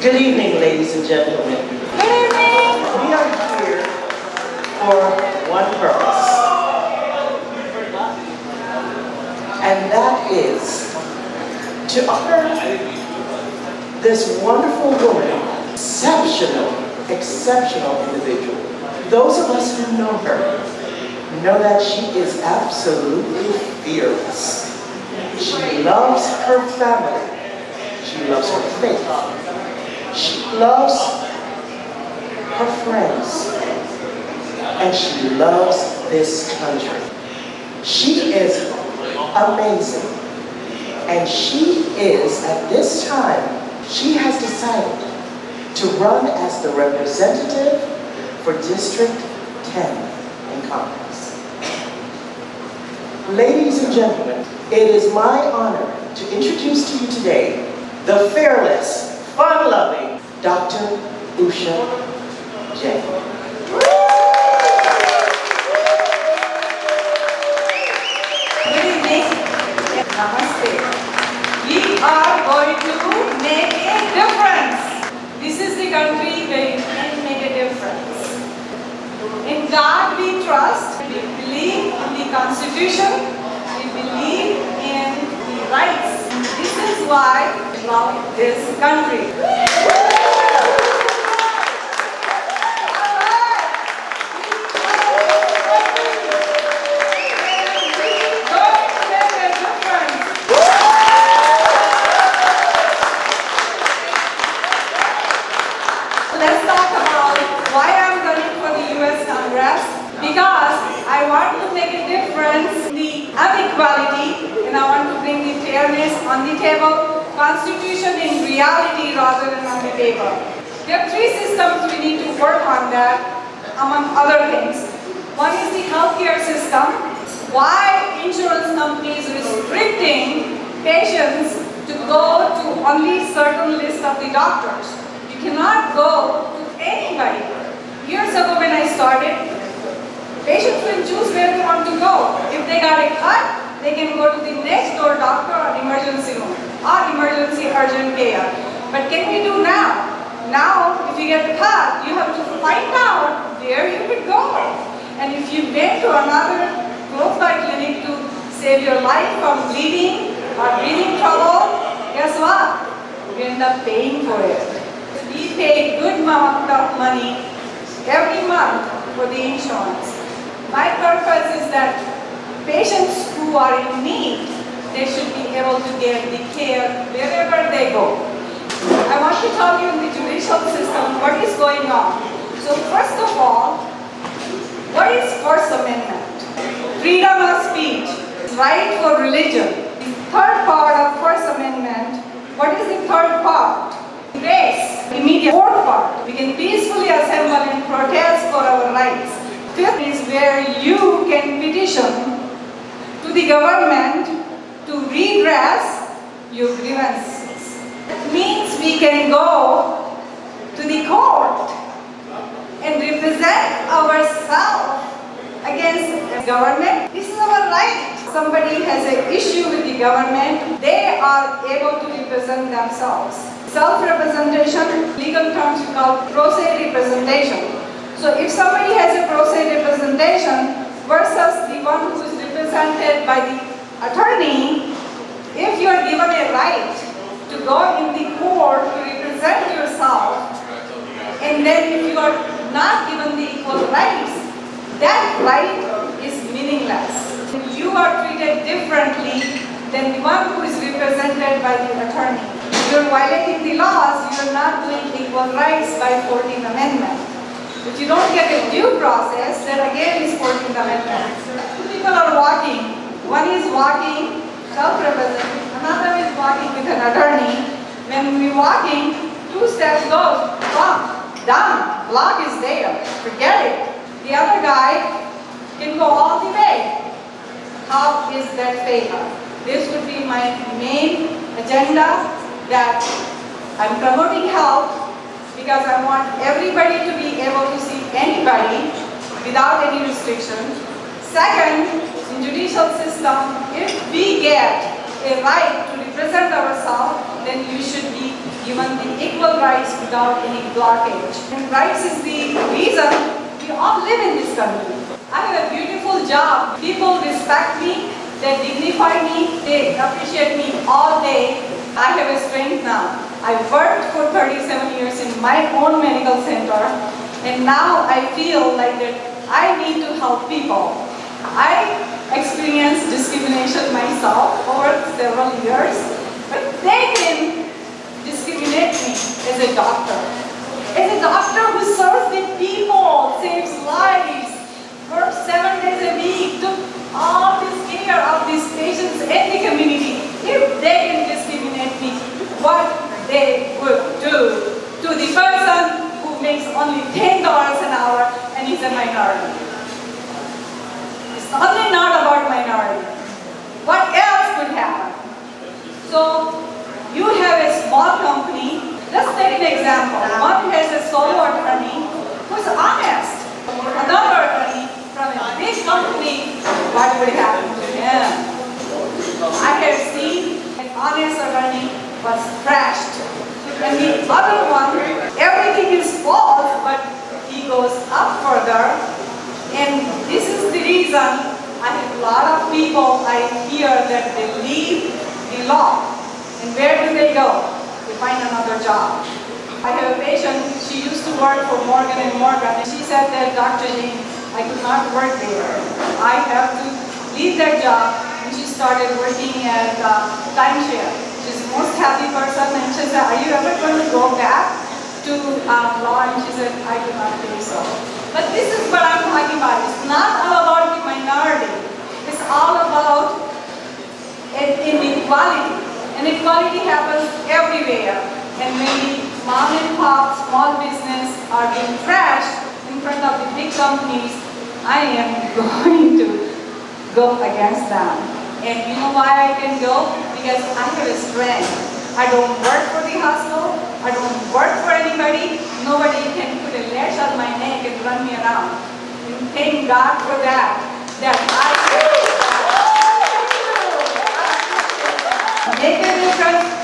Good evening, ladies and gentlemen. Good evening. We are here for one purpose. And that is to honor this wonderful woman, exceptional, exceptional individual. Those of us who know her know that she is absolutely fearless. She loves her family. She loves her faith. She loves her friends. And she loves this country. She is amazing. And she is, at this time, she has decided to run as the representative for District 10 in Congress. Ladies and gentlemen, it is my honor to introduce to you today the fearless, fun-loving Dr. Usha Jain. Namaste. We are going to make a difference. This is the country where you can make a difference. In God we trust. We believe in the Constitution. We believe in the rights. This is why we love this country. Let's talk about why I'm running for the US Congress. Because I want to make a difference the inequality and I want to bring the fairness on the table, constitution in reality rather than on the paper. There are three systems we need to work on that, among other things. One is the healthcare system. Why insurance companies restricting patients to go to only certain list of the doctors? You cannot go to anybody. Years ago when I started, patients will choose where they want to go. If they got a cut, they can go to the next door doctor or emergency room or emergency urgent care. But can we do now? Now, if you get cut, you have to find out where you could go. And if you went to another close by clinic to save your life from bleeding or breathing trouble, guess what? You end up paying for it. We pay good amount of money every month for the insurance. My purpose is that patients who are in need, they should be able to get the care wherever they go. I want to tell you in the judicial system what is going on. So first of all, what is First Amendment? Freedom of speech, right for religion. Third part of First Amendment, what is the third part? Grace, immediate fourth part. We can peacefully assemble and protest for our rights. Fifth is where you can petition to the government to redress your grievances. That means we can go to the court and represent ourselves against the government. This is our right. Somebody has an issue with the government, they are able to represent themselves. Self-representation, legal terms we call pro se representation. So if somebody has a pro se representation versus the one who is represented by the attorney, if you are given a right to go in the court to represent yourself, and then if you are not given the equal rights, that right is meaningless. You are treated differently than the one who is represented by the attorney. You're violating the laws, you're not doing equal rights by 14th Amendment. If you don't get a due process, then again is 14th Amendment. Two people are walking. One is walking, self-represented, another is walking with an attorney. When we walking, two steps goes, bump, done, block is there, forget it. The other guy can go all the way. How is that fair? This would be my main agenda that I'm promoting health because I want everybody to be able to see anybody without any restriction. Second, in judicial system, if we get a right to represent ourselves, then you should be given the equal rights without any blockage. And rights is the reason we all live in this country. I have a beautiful job. People respect me, they dignify me, they appreciate me all day. I have a strength now. I worked for 37 years in my own medical center and now I feel like that I need to help people. I experienced discrimination myself over several years, but they can discriminate me as a doctor. As a doctor who serves the people, saves lives, works seven days a week, took all this care of these patients in the community. If they can discriminate me, what they would do to the person who makes only $10 an hour and is a minority. It's not about minority. What else could happen? So you have a small company. Let's take an example. One has a solo attorney who's honest. Another attorney from a big company, what would happen to him? I have seen an honest attorney was crashed. And the other one, everything is false, but he goes up further. And this is the reason I have a lot of people I hear that they leave the law. And where do they go? Find another job. I have a patient, she used to work for Morgan and Morgan, and she said that, Dr. Jain, I could not work there. I have to leave that job, and she started working at uh, timeshare. She's the most happy person, and she said, are you ever going to go back to um, law? And she said, I do not think so. But this is what I'm talking about. It's not all about the minority. It's all about in- inequality. And equality happens everywhere. And many mom and pop small business are being trashed in front of the big companies, I am going to go against them. And you know why I can go? Because I have a strength. I don't work for the hospital. I don't work for anybody. Nobody can put a lash on my neck and run me around. And thank God for. That I make a difference